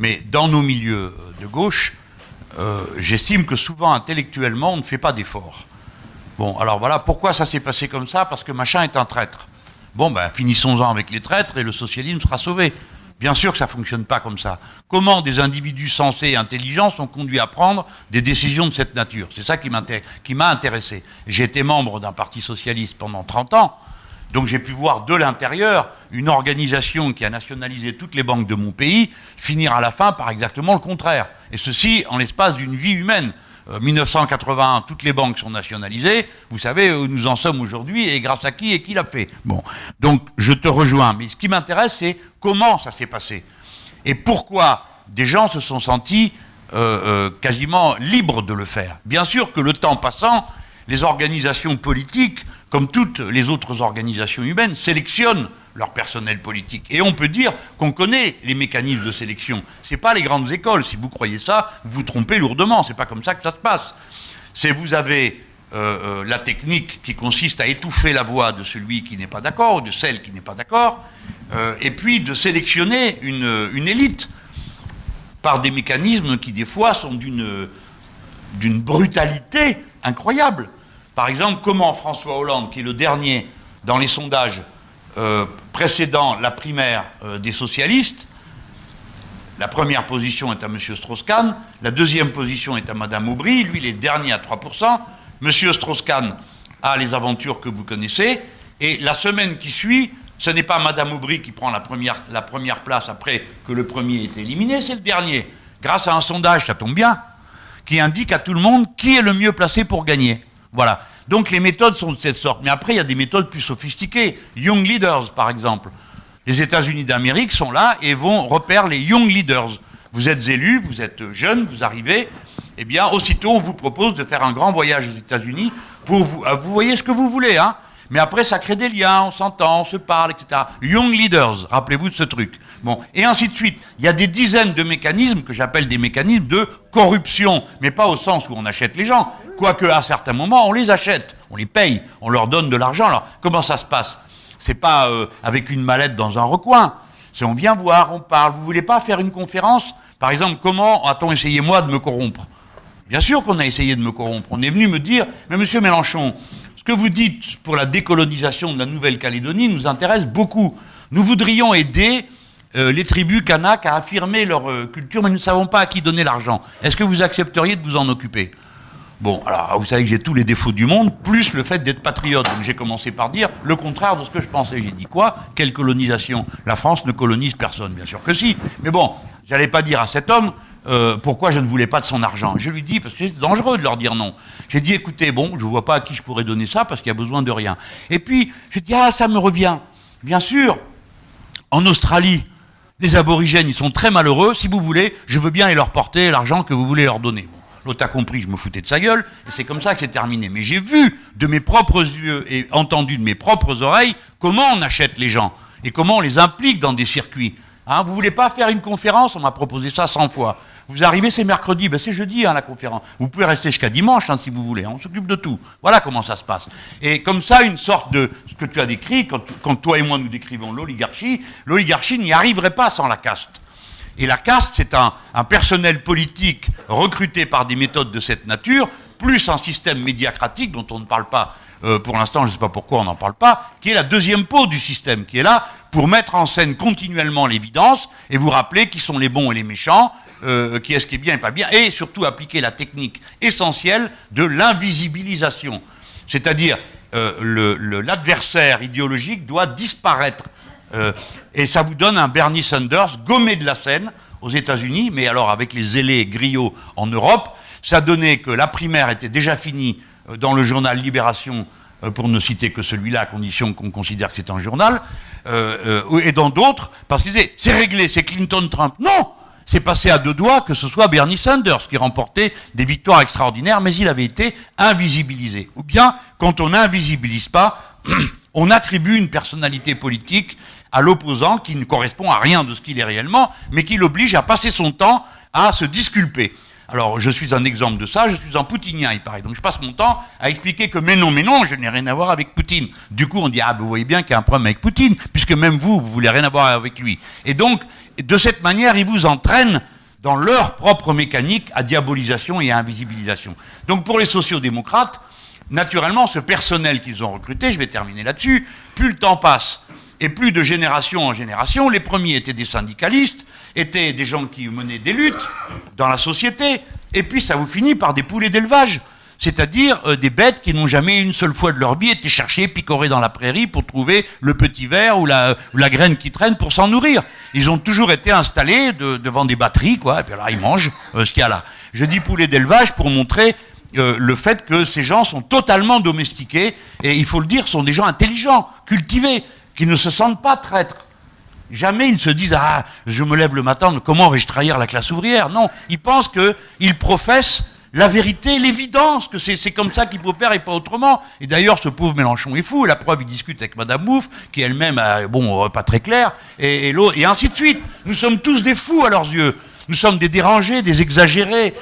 Mais dans nos milieux de gauche, euh, j'estime que souvent, intellectuellement, on ne fait pas d'efforts. Bon, alors voilà, pourquoi ça s'est passé comme ça Parce que machin est un traître. Bon, ben, finissons-en avec les traîtres et le socialisme sera sauvé. Bien sûr que ça ne fonctionne pas comme ça. Comment des individus sensés et intelligents sont conduits à prendre des décisions de cette nature? C'est ça qui m'a intéressé. J'ai été membre d'un parti socialiste pendant 30 ans, donc j'ai pu voir de l'intérieur une organisation qui a nationalisé toutes les banques de mon pays finir à la fin par exactement le contraire. Et ceci en l'espace d'une vie humaine. 1981, euh, toutes les banques sont nationalisées. Vous savez où nous en sommes aujourd'hui et grâce à qui et qui l'a fait. Bon, donc je te rejoins. Mais ce qui m'intéresse, c'est comment ça s'est passé et pourquoi des gens se sont sentis euh, euh, quasiment libres de le faire. Bien sûr que le temps passant, les organisations politiques, comme toutes les autres organisations humaines, sélectionnent leur personnel politique. Et on peut dire qu'on connaît les mécanismes de sélection. Ce n'est pas les grandes écoles. Si vous croyez ça, vous vous trompez lourdement. Ce n'est pas comme ça que ça se passe. C'est vous avez euh, euh, la technique qui consiste à étouffer la voix de celui qui n'est pas d'accord, ou de celle qui n'est pas d'accord, euh, et puis de sélectionner une, une, élite par des mécanismes qui, des fois, sont d'une brutalité incroyable. Par exemple, comment François Hollande, qui est le dernier dans les sondages euh, précédant la primaire euh, des socialistes, la première position est à M. Strauss-Kahn, la deuxième position est à Mme Aubry, lui il est le dernier à 3%, M. Strauss-Kahn a les aventures que vous connaissez, et la semaine qui suit, ce n'est pas Mme Aubry qui prend la première, la première place après que le premier est éliminé, c'est le dernier, grâce à un sondage, ça tombe bien, qui indique à tout le monde qui est le mieux placé pour gagner. Voilà. Donc les méthodes sont de cette sorte. Mais après, il y a des méthodes plus sophistiquées. Young Leaders, par exemple. Les États-Unis d'Amérique sont là et vont repérer les Young Leaders. Vous êtes élu, vous êtes jeune, vous arrivez, eh bien, aussitôt, on vous propose de faire un grand voyage aux États-Unis pour vous... Euh, vous voyez ce que vous voulez, hein mais après, ça crée des liens, on s'entend, on se parle, etc. Young Leaders, rappelez-vous de ce truc. Bon, et ainsi de suite. Il y a des dizaines de mécanismes que j'appelle des mécanismes de corruption, mais pas au sens où on achète les gens, quoique à certains moments, on les achète, on les paye, on leur donne de l'argent. Alors, comment ça se passe? C'est pas euh, avec une mallette dans un recoin. C'est on vient voir, on parle. Vous voulez pas faire une conférence? Par exemple, comment a-t-on essayé, moi, de me corrompre? Bien sûr qu'on a essayé de me corrompre. On est venu me dire, mais monsieur Mélenchon, ce que vous dites pour la décolonisation de la Nouvelle-Calédonie nous intéresse beaucoup. Nous voudrions aider euh, les tribus kanak à affirmer leur euh, culture, mais nous ne savons pas à qui donner l'argent. Est-ce que vous accepteriez de vous en occuper? Bon, alors vous savez que j'ai tous les défauts du monde, plus le fait d'être patriote. Donc j'ai commencé par dire le contraire de ce que je pensais. J'ai dit quoi? Quelle colonisation? La France ne colonise personne, bien sûr que si. Mais bon, j'allais pas dire à cet homme, euh, pourquoi je ne voulais pas de son argent. Je lui dis, parce que c'est dangereux de leur dire non. J'ai dit, écoutez, bon, je ne vois pas à qui je pourrais donner ça parce qu'il y a besoin de rien. Et puis, je dis, ah, ça me revient. Bien sûr, en Australie, les aborigènes, ils sont très malheureux. Si vous voulez, je veux bien aller leur porter l'argent que vous voulez leur donner. L'autre a compris, je me foutais de sa gueule, et c'est comme ça que c'est terminé. Mais j'ai vu de mes propres yeux et entendu de mes propres oreilles comment on achète les gens et comment on les implique dans des circuits. Hein, vous voulez pas faire une conférence? On m'a proposé ça 100 fois. Vous arrivez, c'est mercredi, ben c'est jeudi hein, la conférence. Vous pouvez rester jusqu'à dimanche hein, si vous voulez, on s'occupe de tout. Voilà comment ça se passe. Et comme ça, une sorte de, ce que tu as décrit, quand, toi et moi nous décrivons l'oligarchie, l'oligarchie n'y arriverait pas sans la caste. Et la caste, c'est un, personnel politique recruté par des méthodes de cette nature, plus un système médiacratique dont on ne parle pas euh, pour l'instant, je ne sais pas pourquoi on n'en parle pas, qui est la deuxième peau du système, qui est là pour mettre en scène continuellement l'évidence et vous rappeler qui sont les bons et les méchants, euh, qui est ce qui est bien et pas bien, et surtout appliquer la technique essentielle de l'invisibilisation. C'est-à-dire, euh, l'adversaire idéologique doit disparaître. Euh, et ça vous donne un Bernie Sanders gommé de la scène aux États-Unis, mais alors avec les zélés griots en Europe, ça donnait que la primaire était déjà finie dans le journal Libération, pour ne citer que celui-là, à condition qu'on considère que c'est un journal, et dans d'autres, parce qu'ils disaient, c'est réglé, c'est Clinton-Trump. Non c'est passé à deux doigts que ce soit Bernie Sanders qui remportait des victoires extraordinaires, mais il avait été invisibilisé. Ou bien, quand on n'invisibilise pas, on attribue une personnalité politique à l'opposant qui ne correspond à rien de ce qu'il est réellement, mais qui l'oblige à passer son temps à se disculper. Alors, je suis un exemple de ça, je suis un poutinien, il paraît. Donc, je passe mon temps à expliquer que, mais non, mais non, je n'ai rien à voir avec Poutine. Du coup, on dit, ah, vous voyez bien qu'il y a un problème avec Poutine, puisque même vous, vous voulez rien avoir avec lui. Et donc, de cette manière, ils vous entraînent dans leur propre mécanique à diabolisation et à invisibilisation. Donc pour les sociodémocrates, naturellement, ce personnel qu'ils ont recruté, je vais terminer là-dessus, plus le temps passe, et plus de génération en génération, les premiers étaient des syndicalistes, étaient des gens qui menaient des luttes dans la société, et puis ça vous finit par des poulets d'élevage c'est-à-dire euh, des bêtes qui n'ont jamais une seule fois de leur vie été cherchées, picorées dans la prairie pour trouver le petit ver ou la, graine qui traîne pour s'en nourrir. Ils ont toujours été installés devant des batteries, quoi, et puis là, ils mangent euh, ce qu'il y a là. Je dis poulet d'élevage pour montrer euh, le fait que ces gens sont totalement domestiqués, et il faut le dire, sont des gens intelligents, cultivés, qui ne se sentent pas traîtres. Jamais ils se disent Ah, je me lève le matin, comment vais-je trahir la classe ouvrière? Non, ils pensent qu'ils professent la vérité, l'évidence, que c'est comme ça qu'il faut faire et pas autrement. Et d'ailleurs, ce pauvre Mélenchon est fou. La preuve, il discute avec Madame Bouffe, qui elle-même, bon, euh, pas très clair, et, et, et ainsi de suite. Nous sommes tous des fous à leurs yeux. Nous sommes des dérangés, des exagérés.